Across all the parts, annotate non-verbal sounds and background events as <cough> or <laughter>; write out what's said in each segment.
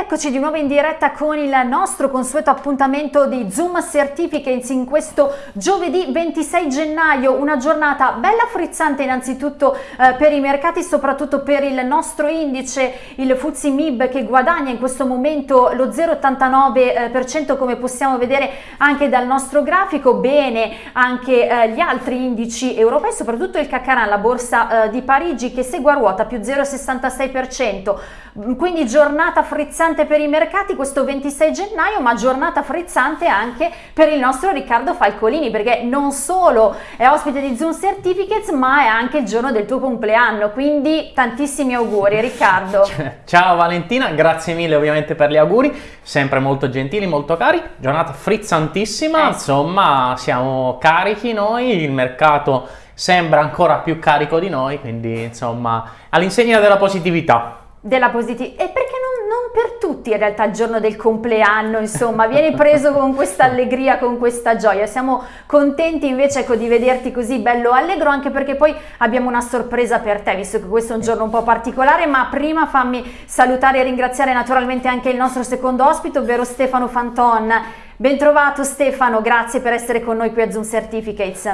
eccoci di nuovo in diretta con il nostro consueto appuntamento di Zoom Certificates in questo giovedì 26 gennaio, una giornata bella frizzante innanzitutto eh, per i mercati, soprattutto per il nostro indice, il FTSE MIB che guadagna in questo momento lo 0,89% come possiamo vedere anche dal nostro grafico, bene anche eh, gli altri indici europei, soprattutto il Cacaran, la borsa eh, di Parigi che segue a ruota più 0,66%, quindi giornata frizzante per i mercati questo 26 gennaio, ma giornata frizzante anche per il nostro Riccardo Falcolini, perché non solo è ospite di Zoom Certificates, ma è anche il giorno del tuo compleanno, quindi tantissimi auguri Riccardo. <laughs> Ciao Valentina, grazie mille ovviamente per gli auguri, sempre molto gentili, molto cari, giornata frizzantissima, eh. insomma siamo carichi noi, il mercato sembra ancora più carico di noi, quindi insomma all'insegna della positività della positività e perché non, non, per tutti in realtà il giorno del compleanno insomma vieni preso con questa allegria con questa gioia. Siamo contenti invece ecco, di vederti così bello allegro anche perché poi abbiamo una sorpresa per te visto che questo è un giorno un po' particolare. Ma prima fammi salutare e ringraziare naturalmente anche il nostro secondo ospite ovvero Stefano Fanton. Ben trovato Stefano. Grazie per essere con noi qui a Zoom Certificates.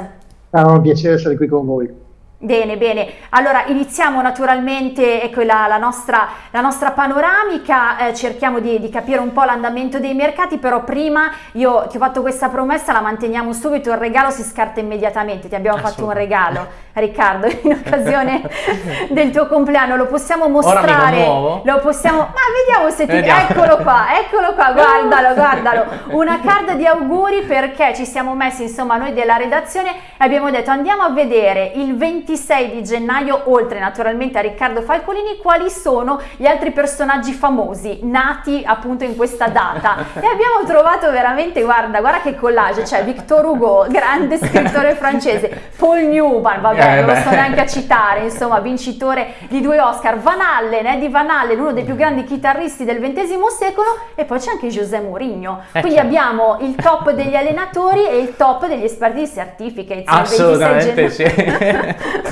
È un piacere essere qui con voi Bene, bene. Allora iniziamo naturalmente ecco, la, la, nostra, la nostra panoramica, eh, cerchiamo di, di, capire un po' l'andamento dei mercati, però prima io ti ho fatto questa promessa, la manteniamo subito, il regalo si scarta immediatamente, ti abbiamo fatto un regalo, Riccardo, in occasione <laughs> del tuo compleanno, lo possiamo mostrare, lo possiamo, ma vediamo se ti, vediamo. eccolo qua, eccolo qua, guardalo, <laughs> guardalo, una carta di auguri perché ci siamo messi insomma noi della redazione e abbiamo detto andiamo a vedere il 20 26 di gennaio, oltre naturalmente a Riccardo Falcolini, quali sono gli altri personaggi famosi nati appunto in questa data. <laughs> e abbiamo trovato veramente, guarda, guarda che collage, c'è Victor Hugo, grande scrittore <laughs> francese, Paul Newman, vabbè, eh, non lo sto neanche a citare, insomma, vincitore di due Oscar, Van Allen, Eddie Van Allen, uno dei più grandi chitarristi del XX secolo, e poi c'è anche José Mourinho. Eh, Quindi certo. abbiamo il top degli allenatori e il top degli esperti di certificates. Assolutamente sì. <laughs>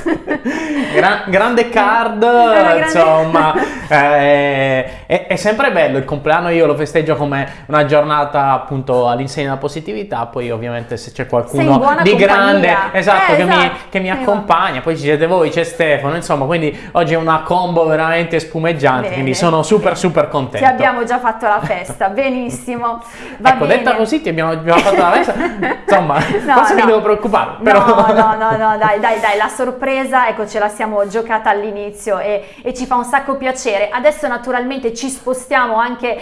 Gran, grande card, grande... insomma, eh, è, è, sempre bello il compleanno, io lo festeggio come una giornata appunto all'insegna della positività, poi ovviamente se c'è qualcuno di compagnia. grande, esatto, eh, che, esatto. Mi, che mi accompagna, poi ci siete voi, c'è Stefano, insomma, quindi oggi è una combo veramente spumeggiante, bene. quindi sono super super contento. Ti abbiamo già fatto la festa, <laughs> benissimo. Va ecco, bene. detta così ti abbiamo, abbiamo fatto la festa, <laughs> insomma, no, forse no. mi devo preoccupare. Però... No, no, no, no, dai, dai, dai, la sorpresa, ecco, ce la siamo giocata all'inizio e, e, ci fa un sacco piacere. Adesso naturalmente ci spostiamo anche eh,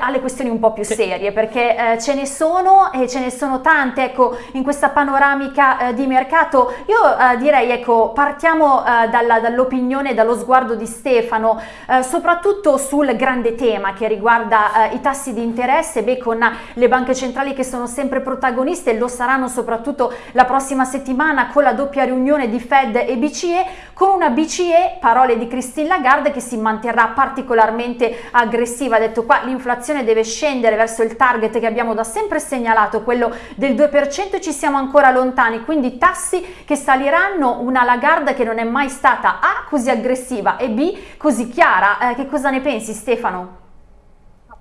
alle questioni un po' più serie, perché eh, ce ne sono e ce ne sono tante, ecco, in questa panoramica eh, di mercato. Io eh, direi, ecco, partiamo eh, dall'opinione, dallo sguardo di Stefano, eh, soprattutto sul grande tema che riguarda i tassi di interesse, beh, con le banche centrali che sono sempre protagoniste, e lo saranno soprattutto la prossima settimana con la doppia riunione di Fed e BCE, con una BCE, parole di Christine Lagarde, che si manterrà particolarmente aggressiva. Ha detto qua l'inflazione deve scendere verso il target che abbiamo da sempre segnalato, quello del 2% e ci siamo ancora lontani, quindi tassi che saliranno, una Lagarde che non è mai stata A così aggressiva e B così chiara. Eh, che cosa ne pensi Stefano?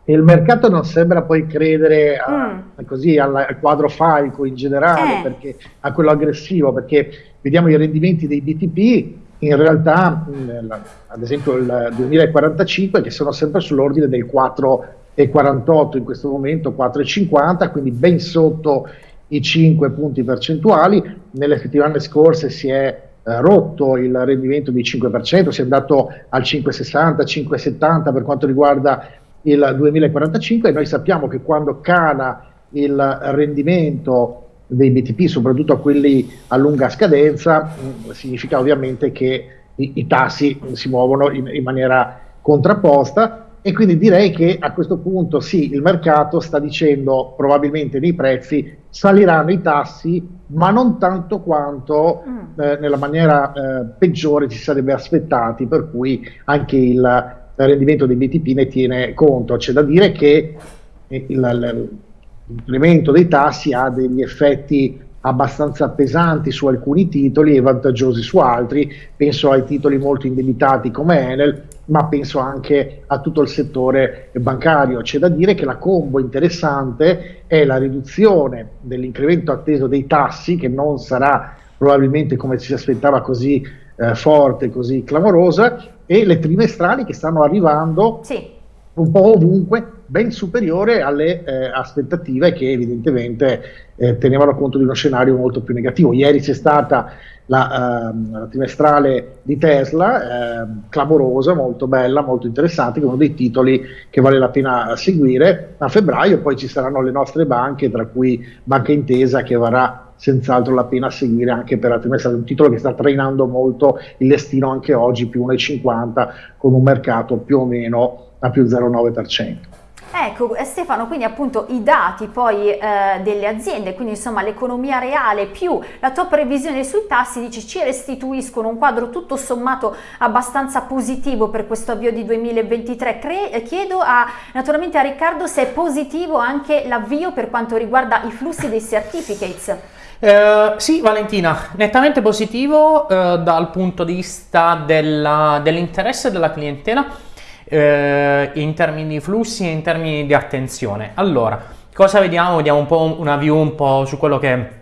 il mercato non sembra poi credere a, mm. così, al, al, quadro falco in generale, eh. perché, a quello aggressivo, perché vediamo i rendimenti dei BTP, in realtà mh, ad esempio il 2045 che sono sempre sull'ordine del 4,48 in questo momento, 4,50, quindi ben sotto i 5 punti percentuali, nelle settimane scorse si è eh, rotto il rendimento di 5%, si è andato al 5,60, 5,70 per quanto riguarda il 2045 e noi sappiamo che quando cala il rendimento dei BTP, soprattutto a quelli a lunga scadenza, mh, significa ovviamente che i, i tassi si muovono in, in, maniera contrapposta e quindi direi che a questo punto sì, il mercato sta dicendo probabilmente nei prezzi saliranno i tassi, ma non tanto quanto mm. eh, nella maniera eh, peggiore ci sarebbe aspettati, per cui anche il rendimento dei BTP ne tiene conto. C'è da dire che l'incremento dei tassi ha degli effetti abbastanza pesanti su alcuni titoli e vantaggiosi su altri, penso ai titoli molto indebitati come Enel, ma penso anche a tutto il settore bancario. C'è da dire che la combo interessante è la riduzione dell'incremento atteso dei tassi, che non sarà probabilmente come si aspettava così eh, forte, così clamorosa, e le trimestrali che stanno arrivando sì. un po' ovunque, ben superiore alle eh, aspettative che evidentemente eh, tenevano conto di uno scenario molto più negativo. Ieri c'è stata la, uh, la trimestrale di Tesla, eh, clamorosa, molto bella, molto interessante, è uno dei titoli che vale la pena seguire. A febbraio poi ci saranno le nostre banche, tra cui Banca Intesa che varrà senz'altro la pena seguire anche per la trimestrale, un titolo che sta trainando molto il listino anche oggi, più 1,50 con un mercato più o meno a più 0,9%. Ecco eh, Stefano, quindi appunto i dati poi eh, delle aziende, quindi insomma l'economia reale più la tua previsione sui tassi, dici ci restituiscono un quadro tutto sommato abbastanza positivo per questo avvio di 2023. Cre eh, chiedo a, naturalmente a Riccardo se è positivo anche l'avvio per quanto riguarda i flussi dei certificates. Uh, sì, Valentina, nettamente positivo uh, dal punto di vista dell'interesse dell della clientela eh, in termini di flussi e in termini di attenzione. Allora, cosa vediamo? Vediamo un po' una view un po' su quello che è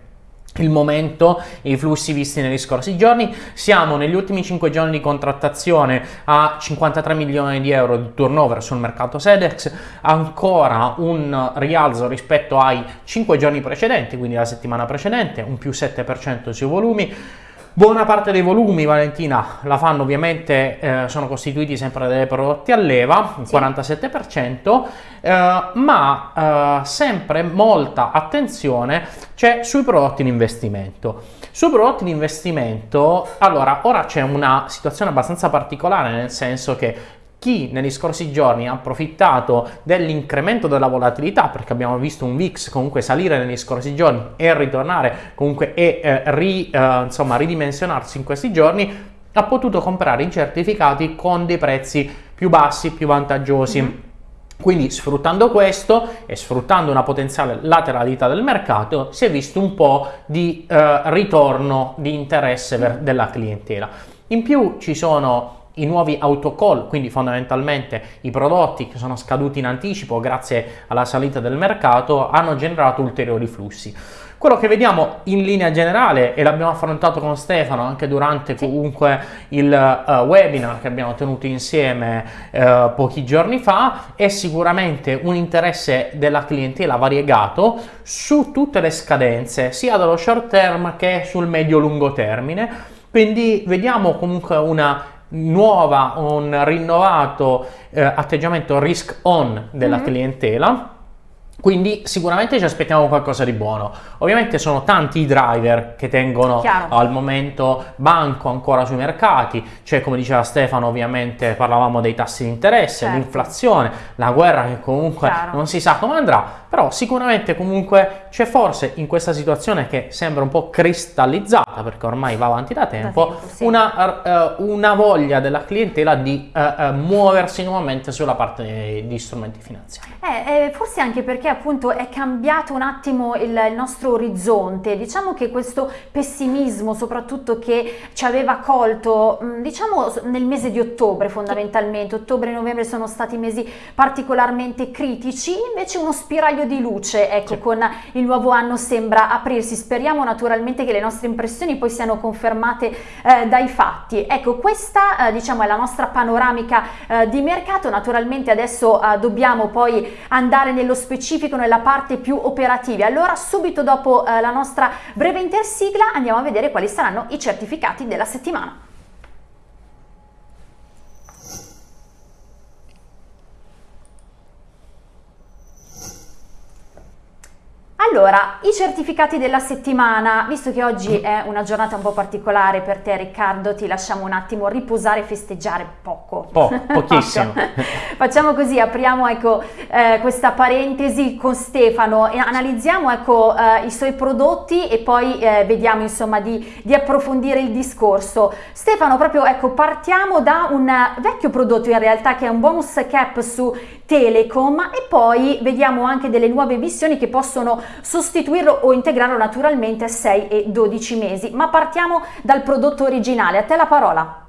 il momento i flussi visti negli scorsi giorni. Siamo negli ultimi 5 giorni di contrattazione a 53 milioni di euro di turnover sul mercato Sedex, ancora un rialzo rispetto ai 5 giorni precedenti, quindi la settimana precedente, un più 7% sui volumi. Buona parte dei volumi, Valentina, la fanno ovviamente, eh, sono costituiti sempre dai prodotti a leva, il sì. 47%, eh, ma eh, sempre molta attenzione c'è sui prodotti in investimento. Sui prodotti in investimento, allora, ora c'è una situazione abbastanza particolare, nel senso che chi negli scorsi giorni ha approfittato dell'incremento della volatilità perché abbiamo visto un VIX comunque salire negli scorsi giorni e ritornare comunque e eh, ri, eh, insomma ridimensionarsi in questi giorni ha potuto comprare i certificati con dei prezzi più bassi, più vantaggiosi. Mm-hmm. Quindi sfruttando questo e sfruttando una potenziale lateralità del mercato si è visto un po' di eh, ritorno di interesse della clientela. In più ci sono i nuovi autocall, quindi fondamentalmente i prodotti che sono scaduti in anticipo grazie alla salita del mercato, hanno generato ulteriori flussi. Quello che vediamo in linea generale, e l'abbiamo affrontato con Stefano anche durante comunque il uh, webinar che abbiamo tenuto insieme uh, pochi giorni fa, è sicuramente un interesse della clientela variegato su tutte le scadenze, sia dallo short term che sul medio-lungo termine. Quindi vediamo comunque una nuova, un rinnovato eh, atteggiamento risk on della mm-hmm. clientela quindi sicuramente ci aspettiamo qualcosa di buono. Ovviamente sono tanti i driver che tengono Chiaro. al momento banco ancora sui mercati, c'è come diceva Stefano ovviamente parlavamo dei tassi di interesse, certo. l'inflazione, la guerra che comunque Chiaro. non si sa come andrà, però sicuramente comunque c'è forse in questa situazione che sembra un po' cristallizzata perché ormai va avanti da tempo, da tempo sì. una, uh, una, voglia della clientela di uh, uh, muoversi nuovamente sulla parte di strumenti finanziari. Eh, eh, forse anche perché appunto è cambiato un attimo il, il, nostro orizzonte, diciamo che questo pessimismo soprattutto che ci aveva colto mm, diciamo nel mese di ottobre fondamentalmente, ottobre e novembre sono stati mesi particolarmente critici, invece uno spiraglio di luce ecco sì. con il nuovo anno sembra aprirsi, speriamo naturalmente che le nostre impressioni poi siano confermate eh, dai fatti. Ecco questa eh, diciamo è la nostra panoramica eh, di mercato, naturalmente adesso eh, dobbiamo poi andare nello specifico specifico nella parte più operativa. Allora subito dopo eh, la nostra breve intersigla andiamo a vedere quali saranno i certificati della settimana. Allora, i certificati della settimana, visto che oggi è una giornata un po' particolare per te Riccardo, ti lasciamo un attimo riposare e festeggiare poco. Po, pochissimo. <laughs> Facciamo così, apriamo ecco, eh, questa parentesi con Stefano e analizziamo ecco, eh, i suoi prodotti e poi eh, vediamo insomma di, di, approfondire il discorso. Stefano, proprio ecco, partiamo da un vecchio prodotto in realtà che è un bonus cap su Telecom e poi vediamo anche delle nuove missioni che possono sostituirlo o integrarlo naturalmente a 6 e 12 mesi. Ma partiamo dal prodotto originale. A te la parola.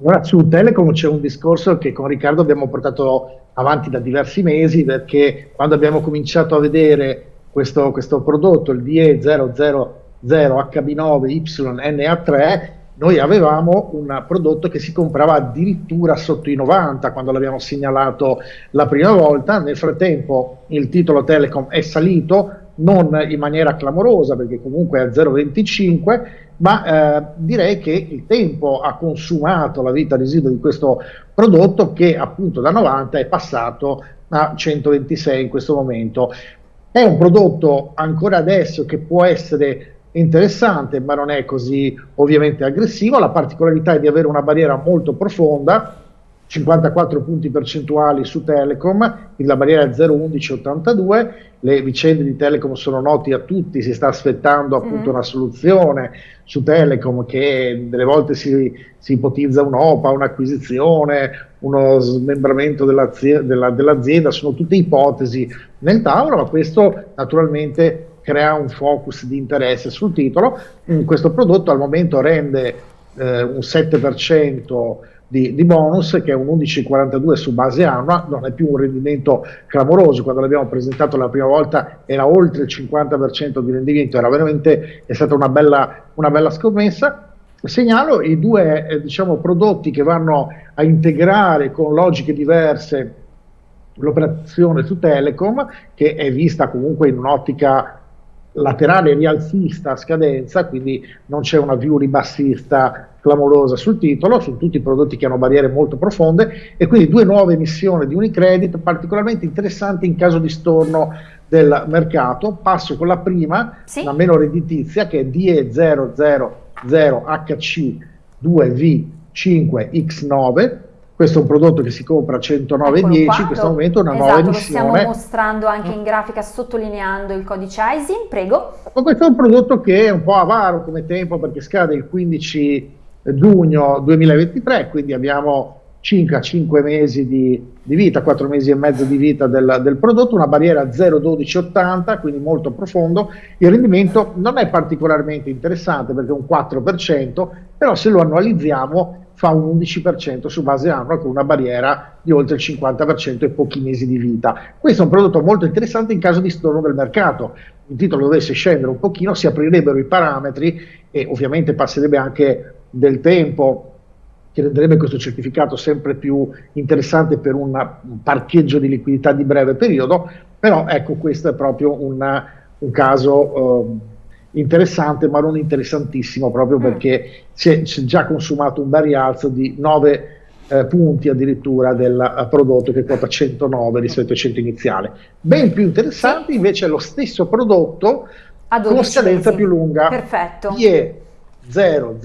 Ora su Telecom c'è un discorso che con Riccardo abbiamo portato avanti da diversi mesi perché quando abbiamo cominciato a vedere questo, questo prodotto, il DE000HB9YNA3, noi avevamo un prodotto che si comprava addirittura sotto i 90 quando l'abbiamo segnalato la prima volta, nel frattempo il titolo Telecom è salito, non in maniera clamorosa perché comunque è a 0,25, ma eh, direi che il tempo ha consumato la vita residua di questo prodotto che appunto da 90 è passato a 126 in questo momento. È un prodotto ancora adesso che può essere interessante, ma non è così ovviamente aggressivo. La particolarità è di avere una barriera molto profonda, 54 punti percentuali su Telecom, la barriera è 0,1182, le vicende di Telecom sono noti a tutti, si sta aspettando appunto mm. una soluzione su Telecom che delle volte si, si ipotizza un'OPA, un'acquisizione, uno smembramento dell'azienda, della, dell'azienda, sono tutte ipotesi nel tavolo, ma questo naturalmente crea un focus di interesse sul titolo. Questo prodotto al momento rende eh, un 7% di, di, bonus che è un 11,42 su base annua, non è più un rendimento clamoroso, quando l'abbiamo presentato la prima volta era oltre il 50% di rendimento, era veramente è stata una bella, una bella scommessa. Segnalo i due eh, diciamo, prodotti che vanno a integrare con logiche diverse l'operazione su Telecom, che è vista comunque in un'ottica laterale rialzista a scadenza, quindi non c'è una view ribassista clamorosa sul titolo, sono tutti prodotti che hanno barriere molto profonde e quindi due nuove emissioni di Unicredit particolarmente interessanti in caso di storno del mercato. Passo con la prima, sì. la meno redditizia, che è DE000HC2V5X9 questo è un prodotto che si compra a 109,10, in questo momento è una esatto, nuova emissione. lo stiamo mostrando anche in grafica sottolineando il codice ISIN, prego. Ma questo è un prodotto che è un po' avaro come tempo perché scade il 15 giugno 2023, quindi abbiamo circa 5 mesi di, di, vita, 4 mesi e mezzo di vita del, del prodotto, una barriera 0,1280, quindi molto profondo. Il rendimento non è particolarmente interessante perché è un 4%, però se lo annualizziamo fa un 11% su base annua con una barriera di oltre il 50% e pochi mesi di vita. Questo è un prodotto molto interessante in caso di storno del mercato. Il titolo dovesse scendere un pochino, si aprirebbero i parametri e ovviamente passerebbe anche del tempo che renderebbe questo certificato sempre più interessante per una, un parcheggio di liquidità di breve periodo, però ecco questo è proprio una, un caso eh, interessante ma non interessantissimo proprio mm. perché si è, si è, già consumato un bel rialzo di 9 eh, punti addirittura del uh, prodotto che quota 109 rispetto ai 100 iniziale. Ben più interessante invece è lo stesso prodotto con scadenza più lunga. Perfetto. IE 000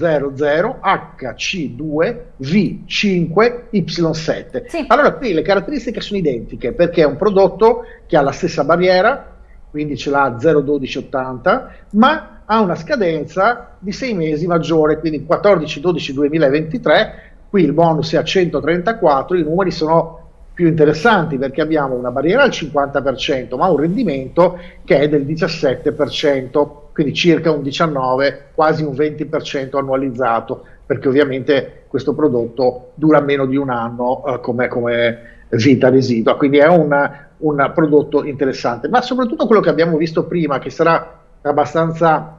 HC2 V5 Y7. Sì. Allora qui le caratteristiche sono identiche perché è un prodotto che ha la stessa barriera, quindi ce l'ha 01280, ma ha una scadenza di 6 mesi maggiore, quindi 14-12-2023, qui il bonus è a 134, i numeri sono più interessanti perché abbiamo una barriera al 50%, ma un rendimento che è del 17%, quindi circa un 19, quasi un 20% annualizzato, perché ovviamente questo prodotto dura meno di un anno eh, come, come vita residua, quindi è una, un prodotto interessante, ma soprattutto quello che abbiamo visto prima, che sarà abbastanza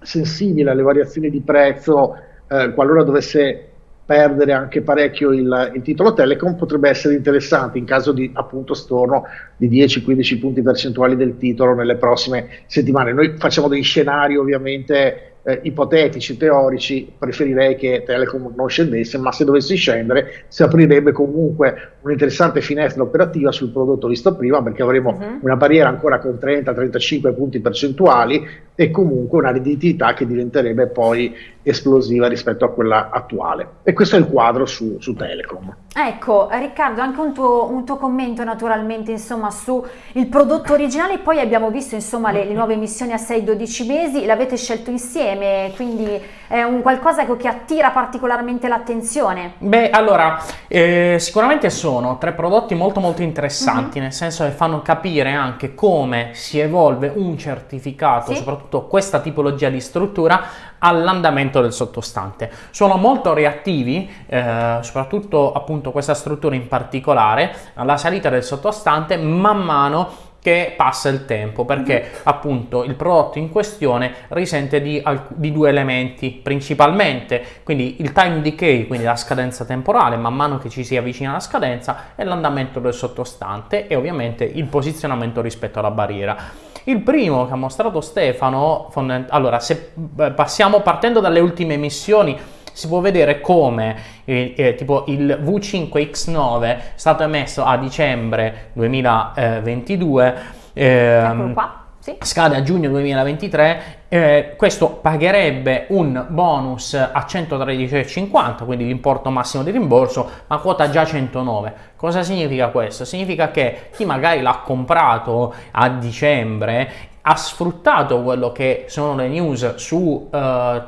sensibile alle variazioni di prezzo, eh, qualora dovesse perdere anche parecchio il, il, titolo Telecom, potrebbe essere interessante in caso di appunto storno di 10-15 punti percentuali del titolo nelle prossime settimane. Noi facciamo dei scenari ovviamente eh, ipotetici, teorici, preferirei che Telecom non scendesse, ma se dovesse scendere si aprirebbe comunque un'interessante finestra operativa sul prodotto visto prima, perché avremo uh-huh. una barriera ancora con 30-35 punti percentuali, e comunque una redditività che diventerebbe poi esplosiva rispetto a quella attuale. E questo è il quadro su, su Telecom. Ecco, Riccardo, anche un tuo, un tuo commento naturalmente insomma su il prodotto originale, poi abbiamo visto insomma le, le nuove missioni a 6-12 mesi, l'avete scelto insieme, quindi è un qualcosa che attira particolarmente l'attenzione. Beh, allora, eh, sicuramente sono tre prodotti molto molto interessanti, mm -hmm. nel senso che fanno capire anche come si evolve un certificato, sì. soprattutto questa tipologia di struttura, all'andamento del sottostante. Sono molto reattivi, eh, soprattutto appunto questa struttura in particolare, alla salita del sottostante man mano che passa il tempo perché mm-hmm. appunto il prodotto in questione risente di, di, due elementi principalmente quindi il time decay quindi la scadenza temporale man mano che ci si avvicina alla scadenza e l'andamento del sottostante e ovviamente il posizionamento rispetto alla barriera il primo che ha mostrato Stefano, allora se passiamo partendo dalle ultime missioni, si può vedere come eh, eh, tipo il V5X9 è stato emesso a dicembre 2022. Ehm, sì. scade a giugno 2023, eh, questo pagherebbe un bonus a 113,50, quindi l'importo massimo di rimborso, ma quota già 109. Cosa significa questo? Significa che chi magari l'ha comprato a dicembre ha sfruttato quello che sono le news su uh,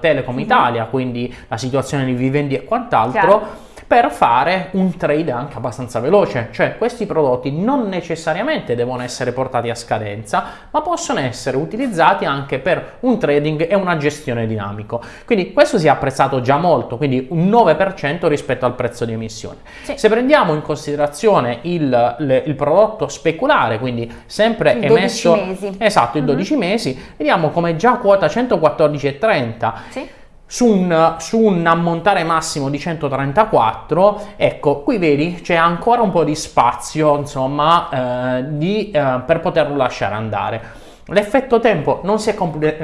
Telecom mhm. Italia, quindi la situazione di vivendi e quant'altro. Chiaro per fare un trade anche abbastanza veloce, cioè questi prodotti non necessariamente devono essere portati a scadenza, ma possono essere utilizzati anche per un trading e una gestione dinamico. Quindi questo si è apprezzato già molto, quindi un 9% rispetto al prezzo di emissione. Sì. Se prendiamo in considerazione il, il prodotto speculare, quindi sempre il emesso... Mesi. Esatto, in 12 mm-hmm. mesi, vediamo come già quota 114,30. Sì su un, su un, ammontare massimo di 134 ecco qui vedi c'è ancora un po' di spazio insomma eh, di, eh, per poterlo lasciare andare l'effetto tempo non si,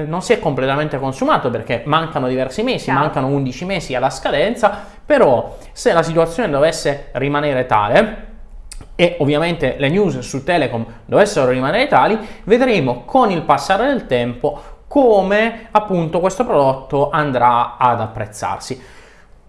non si, è completamente consumato perché mancano diversi mesi Chiaro. mancano 11 mesi alla scadenza però se la situazione dovesse rimanere tale e ovviamente le news su Telecom dovessero rimanere tali, vedremo con il passare del tempo come appunto questo prodotto andrà ad apprezzarsi.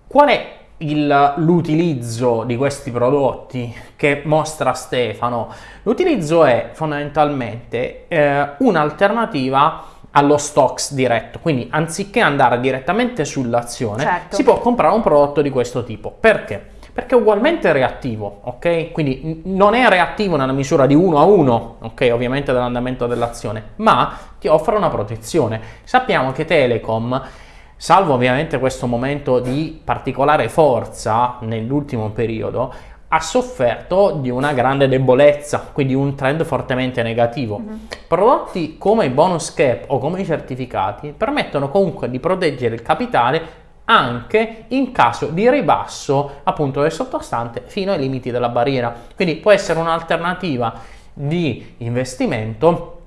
Qual è l'utilizzo di questi prodotti che mostra Stefano? L'utilizzo è fondamentalmente eh, un'alternativa allo stocks diretto, quindi anziché andare direttamente sull'azione certo. si può comprare un prodotto di questo tipo. Perché? Perché è ugualmente reattivo, ok? Quindi non è reattivo nella misura di 1 a 1, ok? Ovviamente dell'andamento dell'azione, ma ti offre una protezione. Sappiamo che Telecom, salvo ovviamente questo momento di particolare forza nell'ultimo periodo, ha sofferto di una grande debolezza, quindi un trend fortemente negativo. Mm -hmm. Prodotti come i bonus cap o come i certificati permettono comunque di proteggere il capitale anche in caso di ribasso appunto del sottostante fino ai limiti della barriera. Quindi può essere un'alternativa di investimento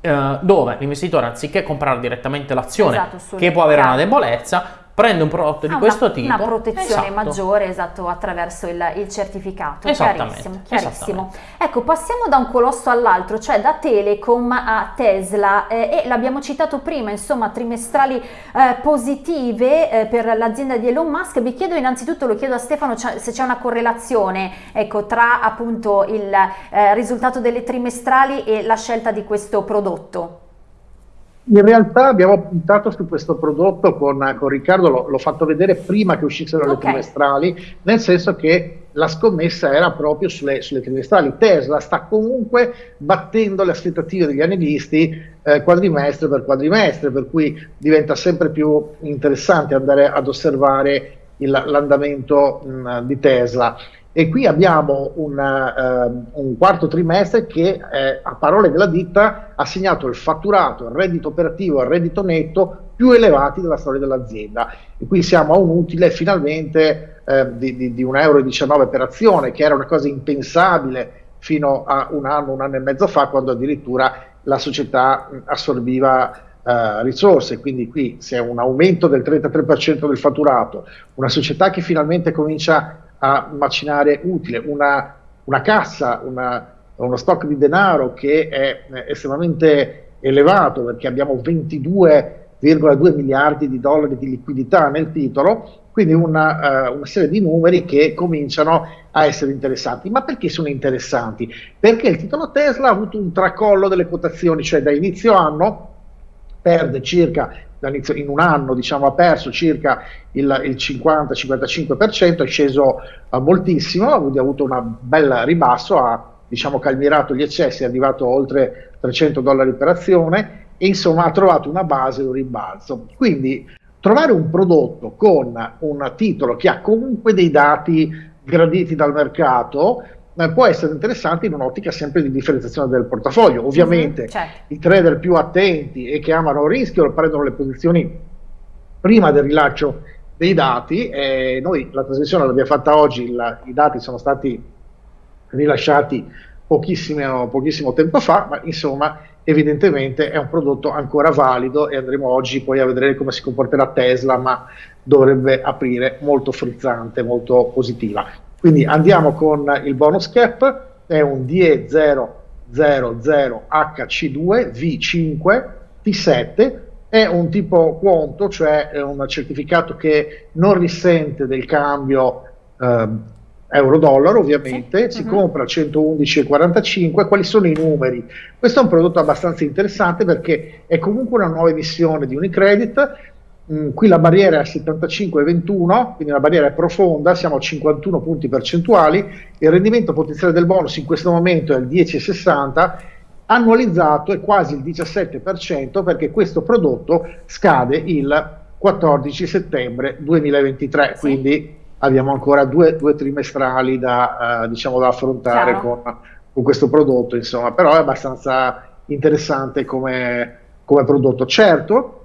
eh, dove l'investitore anziché comprare direttamente l'azione esatto, che può avere una debolezza prende un prodotto di ah, questo una, tipo. Una protezione esatto. maggiore, esatto, attraverso il, il certificato. Chiarissimo, chiarissimo. Ecco, passiamo da un colosso all'altro, cioè da Telecom a Tesla eh, e l'abbiamo citato prima, insomma, trimestrali eh, positive eh, per l'azienda di Elon Musk. Vi chiedo innanzitutto, lo chiedo a Stefano, se c'è una correlazione ecco, tra appunto il eh, risultato delle trimestrali e la scelta di questo prodotto. In realtà abbiamo puntato su questo prodotto con, con Riccardo, l'ho fatto vedere prima che uscissero okay. le trimestrali, nel senso che la scommessa era proprio sulle, sulle, trimestrali. Tesla sta comunque battendo le aspettative degli analisti eh, quadrimestre per quadrimestre, per cui diventa sempre più interessante andare ad osservare l'andamento di Tesla. E qui abbiamo un, uh, un quarto trimestre che, eh, a parole della ditta, ha segnato il fatturato, il reddito operativo e il reddito netto più elevati della storia dell'azienda. E qui siamo a un utile finalmente eh, di, di, di 1,19 euro per azione, che era una cosa impensabile fino a un anno, un anno e mezzo fa, quando addirittura la società assorbiva Uh, risorse, quindi qui c'è un aumento del 33% del fatturato, una società che finalmente comincia a macinare utile, una, una cassa, una, uno stock di denaro che è estremamente elevato perché abbiamo 22,2 miliardi di dollari di liquidità nel titolo, quindi una, uh, una, serie di numeri che cominciano a essere interessanti. Ma perché sono interessanti? Perché il titolo Tesla ha avuto un tracollo delle quotazioni, cioè da inizio anno perde circa in un anno diciamo, ha perso circa il, il 50-55%, è sceso uh, moltissimo, ha avuto una bella ribasso, ha diciamo, calmirato gli eccessi, è arrivato oltre 300 dollari per azione e insomma ha trovato una base, un rimbalzo. Quindi trovare un prodotto con un titolo che ha comunque dei dati graditi dal mercato eh, può essere interessante in un'ottica sempre di differenziazione del portafoglio. Ovviamente mm-hmm, certo. i trader più attenti e che amano il rischio prendono le posizioni prima del rilascio dei dati. Eh, noi la trasmissione l'abbiamo fatta oggi, il, i dati sono stati rilasciati pochissimo, pochissimo tempo fa, ma insomma evidentemente è un prodotto ancora valido e andremo oggi poi a vedere come si comporterà Tesla, ma dovrebbe aprire molto frizzante, molto positiva. Quindi andiamo con il bonus cap, è un DE000HC2 V5 T7, è un tipo quanto, cioè è un certificato che non risente del cambio eh, euro-dollaro ovviamente, sì. si uh-huh. compra a 111,45, quali sono i numeri? Questo è un prodotto abbastanza interessante perché è comunque una nuova emissione di Unicredit, mm, qui la barriera è a 75,21, quindi la barriera è profonda, siamo a 51 punti percentuali, il rendimento potenziale del bonus in questo momento è il 10,60, annualizzato è quasi il 17% perché questo prodotto scade il 14 settembre 2023, sì. quindi abbiamo ancora due, due trimestrali da, uh, diciamo, da affrontare con, con, questo prodotto, insomma, però è abbastanza interessante come, come prodotto. Certo,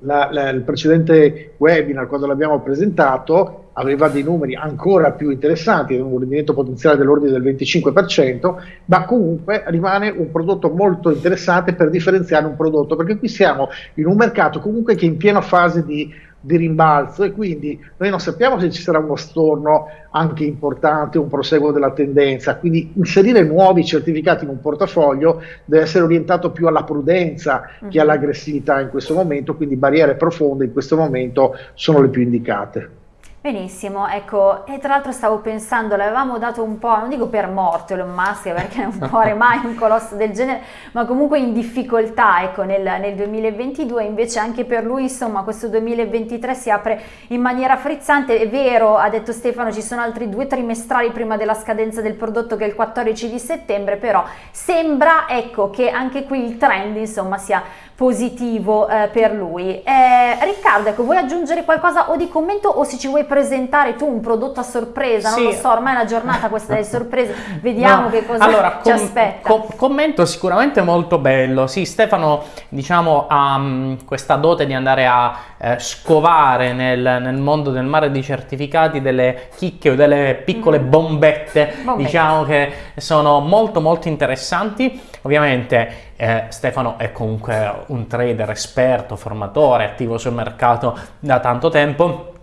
la, la, il precedente webinar, quando l'abbiamo presentato, aveva dei numeri ancora più interessanti, un rendimento potenziale dell'ordine del 25%, ma comunque rimane un prodotto molto interessante per differenziare un prodotto, perché qui siamo in un mercato comunque che è in piena fase di di rimbalzo e quindi noi non sappiamo se ci sarà uno storno anche importante, un proseguo della tendenza, quindi inserire nuovi certificati in un portafoglio deve essere orientato più alla prudenza uh-huh. che mhm. all'aggressività in questo momento, quindi barriere profonde in questo momento sono le più indicate. Benissimo, ecco, e tra l'altro stavo pensando, l'avevamo dato un po', non dico per morto Elon Musk <laughs> perché non <laughs> muore mai un colosso del genere, ma comunque in difficoltà, ecco, nel, nel, 2022, invece anche per lui, insomma, questo 2023 si apre in maniera frizzante, è vero, ha detto Stefano, ci sono altri due trimestrali prima della scadenza del prodotto che è il 14 di settembre, però sembra, ecco, che anche qui il trend, insomma, sia positivo eh, per lui. Eh, Riccardo, ecco, vuoi aggiungere qualcosa o di commento o se ci vuoi presentare tu un prodotto a sorpresa? Sì. Non lo so, ormai è una giornata questa delle <laughs> sorprese, vediamo no. che cosa allora, ci aspetta. Com commento sicuramente molto bello. Sì, Stefano, diciamo, ha um, questa dote di andare a eh, scovare nel, nel, mondo del mare di certificati delle chicche o delle piccole mm. bombette, bombette, diciamo che sono molto molto interessanti. Ovviamente eh, Stefano è comunque un trader esperto, formatore, attivo sul mercato da tanto tempo.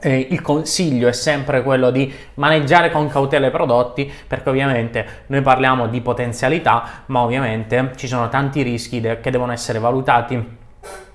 Eh, il consiglio è sempre quello di maneggiare con cautela i prodotti perché ovviamente noi parliamo di potenzialità ma ovviamente ci sono tanti rischi de- che devono essere valutati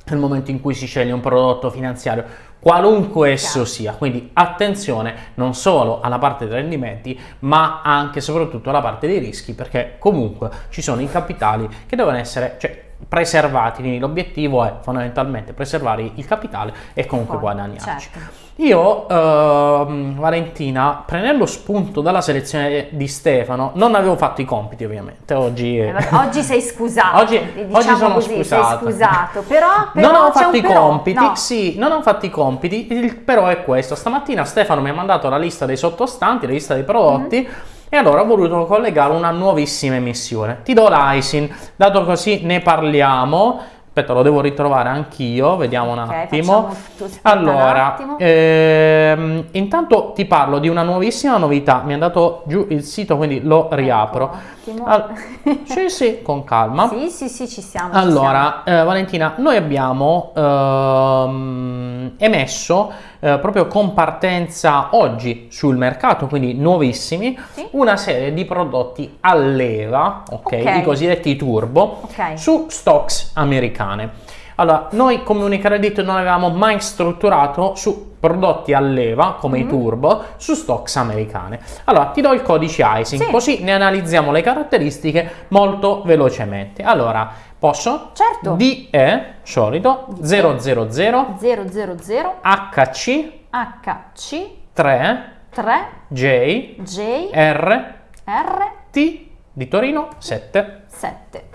nel momento in cui si sceglie un prodotto finanziario qualunque esso sia. Quindi attenzione non solo alla parte dei rendimenti, ma anche e soprattutto alla parte dei rischi, perché comunque ci sono i capitali che devono essere cioè, preservati. Quindi l'obiettivo è fondamentalmente preservare il capitale e comunque Poi, guadagnarci. Certo. Io, uh, Valentina, prendendo spunto dalla selezione di Stefano, non avevo fatto i compiti ovviamente, oggi... Eh, oggi sei scusato, <laughs> oggi, diciamo oggi sono così, scusato. sei scusato, però... però non ho fatto i però, compiti, no. sì, non ho fatto i compiti, il però è questo, stamattina Stefano mi ha mandato la lista dei sottostanti, la lista dei prodotti, mm-hmm. E allora ho voluto collegare una nuovissima emissione. Ti do l'ISIN, dato così ne parliamo Aspetta, lo devo ritrovare anch'io, vediamo un okay, attimo. Allora, un attimo. Ehm, intanto ti parlo di una nuovissima novità. Mi è andato giù il sito, quindi lo ecco, riapro. All <laughs> sì, sì, con calma. Sì, sì, sì, ci siamo. Allora, ci siamo. Eh, Valentina, noi abbiamo ehm, emesso eh, proprio con partenza oggi sul mercato, quindi nuovissimi, sì. una serie di prodotti a leva, okay, okay. i cosiddetti turbo, okay. su stocks americane. Allora, noi come Unicredit non avevamo mai strutturato su prodotti a leva, come mm -hmm. i turbo, su stocks americane. Allora, ti do il codice ISIN, sì. così ne analizziamo le caratteristiche molto velocemente. Allora, posso? Certo. DE, solito, 000, 000, HC, HC, 3, 3, J, J, R, R, T, di Torino, 7. 7.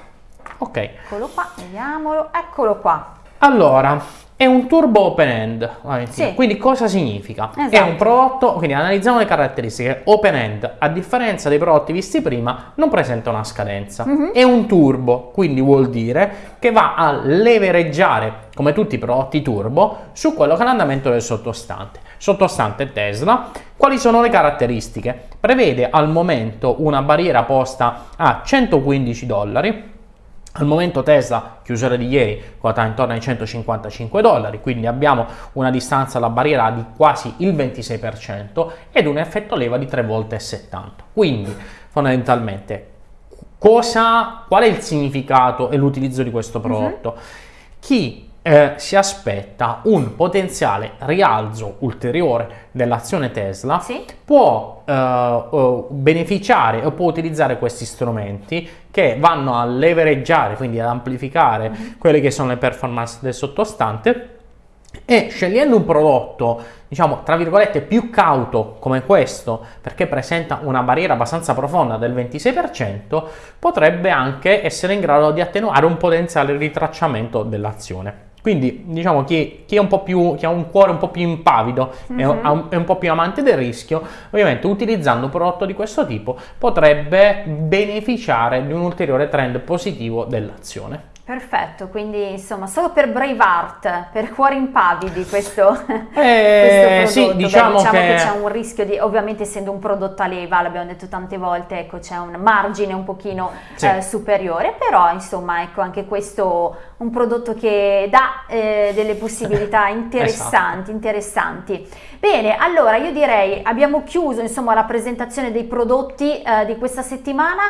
Ok. Eccolo qua, vediamolo, eccolo qua. Allora, è un turbo open end, sì. quindi cosa significa? Esatto. È un prodotto, quindi analizziamo le caratteristiche, open end, a differenza dei prodotti visti prima, non presenta una scadenza. Mm -hmm. È un turbo, quindi vuol dire che va a levereggiare, come tutti i prodotti turbo, su quello che è l'andamento del sottostante. Sottostante Tesla, quali sono le caratteristiche? Prevede al momento una barriera posta a 115 dollari, al momento Tesla, chiusura di ieri, quota intorno ai 155 dollari, quindi abbiamo una distanza alla barriera di quasi il 26% ed un effetto leva di 3 volte e 70. Quindi fondamentalmente cosa, qual è il significato e l'utilizzo di questo mhm. prodotto? Uh -huh. Chi eh, si aspetta un potenziale rialzo ulteriore dell'azione Tesla, sì. può eh, beneficiare o può utilizzare questi strumenti che vanno a levereggiare, quindi ad amplificare mm -hmm. quelle che sono le performance del sottostante e scegliendo un prodotto diciamo tra virgolette più cauto come questo perché presenta una barriera abbastanza profonda del 26% potrebbe anche essere in grado di attenuare un potenziale ritracciamento dell'azione quindi diciamo chi, chi, più, chi, ha un cuore un po' più impavido mm -hmm. è, un, è, un, po' più amante del rischio, ovviamente utilizzando un prodotto di questo tipo potrebbe beneficiare di un ulteriore trend positivo dell'azione. Perfetto, quindi insomma solo per Braveheart, per cuori impavidi questo, <laughs> eh, questo sì, diciamo, diciamo che, che c'è un rischio di, ovviamente essendo un prodotto a leva, l'abbiamo detto tante volte, ecco c'è un margine un pochino sì. eh, superiore, però insomma ecco anche questo un prodotto che dà eh, delle possibilità <laughs> interessanti, esatto. interessanti. Bene, allora io direi abbiamo chiuso insomma la presentazione dei prodotti eh, di questa settimana.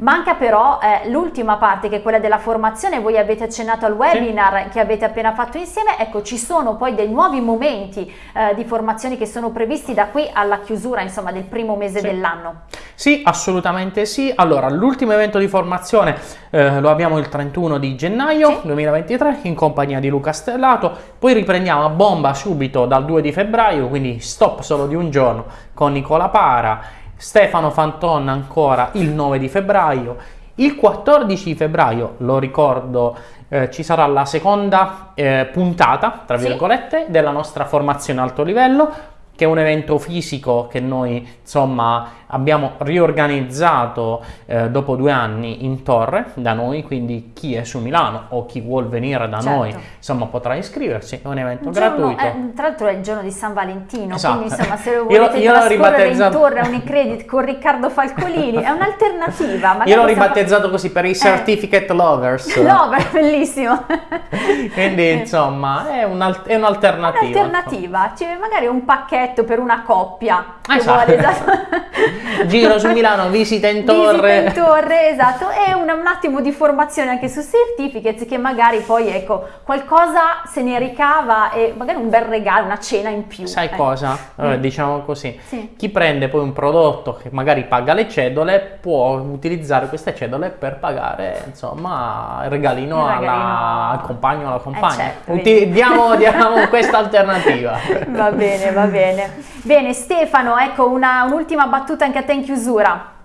Manca però eh, l'ultima parte che è quella della formazione, voi avete accennato al webinar sì. che avete appena fatto insieme, ecco ci sono poi dei nuovi momenti eh, di formazione che sono previsti da qui alla chiusura insomma del primo mese sì. dell'anno. Sì, assolutamente sì. Allora, l'ultimo evento di formazione eh, lo abbiamo il 31 di gennaio sì. 2023 in compagnia di Luca Stellato, poi riprendiamo a bomba subito dal 2 di febbraio, quindi stop solo di un giorno con Nicola Para Stefano Fanton ancora il 9 di febbraio, il 14 febbraio, lo ricordo, eh, ci sarà la seconda eh, puntata, tra virgolette, sì. della nostra formazione alto livello, che è un evento fisico che noi insomma abbiamo riorganizzato eh, dopo due anni in torre da noi, quindi chi è su Milano o chi vuol venire da certo. noi insomma potrà iscriversi, è un evento giorno, gratuito. Eh, tra l'altro è il giorno di San Valentino, esatto. quindi insomma se lo volete io, io ribattezzato... in torre a Unicredit con Riccardo Falcolini è un'alternativa. Io l'ho ribattezzato fa... così per i eh. certificate eh. lovers. <laughs> Lover, bellissimo. quindi insomma è, un'alternativa. Un'alternativa, cioè, magari un pacchetto per una coppia esatto. vuole esatto. <laughs> Giro su Milano, visita in torre. Visita in torre, esatto, e un, un, attimo di formazione anche su certificates che magari poi, ecco, qualcosa se ne ricava e magari un bel regalo, una cena in più. Sai eh. cosa? Allora, mm. Diciamo così, sì. chi prende poi un prodotto che magari paga le cedole può utilizzare queste cedole per pagare, insomma, il regalino, regalino... Alla, al compagno o alla compagna. Eh certo, diamo, diamo <laughs> questa alternativa. Va bene, va bene. Bene, Stefano, ecco un'ultima battuta anche a te in chiusura.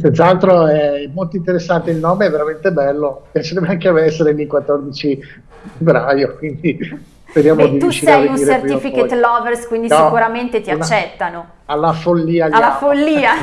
Senz'altro è molto interessante il nome, è veramente bello. Piacerebbe anche a me essere lì il 14 febbraio, quindi speriamo Beh, di Tu sei un certificate lovers, quindi no, sicuramente ti una, accettano. Alla follia. Alla follia. <laughs>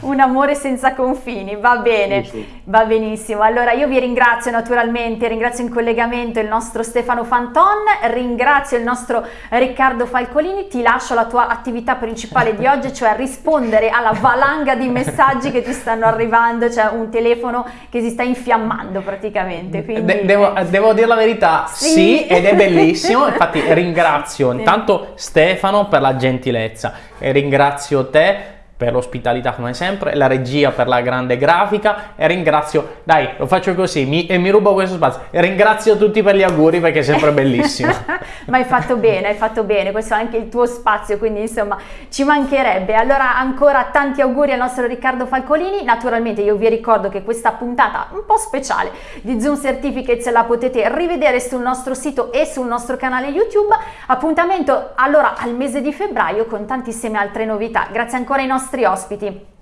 Un amore senza confini, va bene, sì, sì. va benissimo. Allora io vi ringrazio naturalmente, ringrazio in collegamento il nostro Stefano Fanton, ringrazio il nostro Riccardo Falcolini, ti lascio la tua attività principale di oggi, cioè rispondere alla valanga di messaggi che ti stanno arrivando, cioè un telefono che si sta infiammando praticamente. Quindi... De- devo, devo, dire la verità, sì. sì, ed è bellissimo, infatti <laughs> ringrazio sì. intanto Stefano per la gentilezza. E ringrazio te per l'ospitalità come sempre, la regia per la grande grafica e ringrazio, dai lo faccio così mi, e mi rubo questo spazio, ringrazio tutti per gli auguri perché è sempre bellissimo. <laughs> Ma hai fatto bene, hai fatto bene, questo è anche il tuo spazio, quindi insomma ci mancherebbe. Allora ancora tanti auguri al nostro Riccardo Falcolini, naturalmente io vi ricordo che questa puntata un po' speciale di Zoom Certificates la potete rivedere sul nostro sito e sul nostro canale YouTube, appuntamento allora al mese di febbraio con tantissime altre novità. Grazie ancora ai nostri nostri ospiti.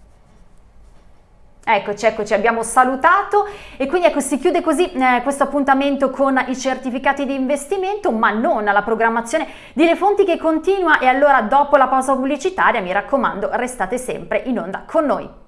Eccoci, eccoci, abbiamo salutato e quindi ecco si chiude così eh, questo appuntamento con i certificati di investimento ma non la programmazione di Le Fonti che continua e allora dopo la pausa pubblicitaria mi raccomando restate sempre in onda con noi.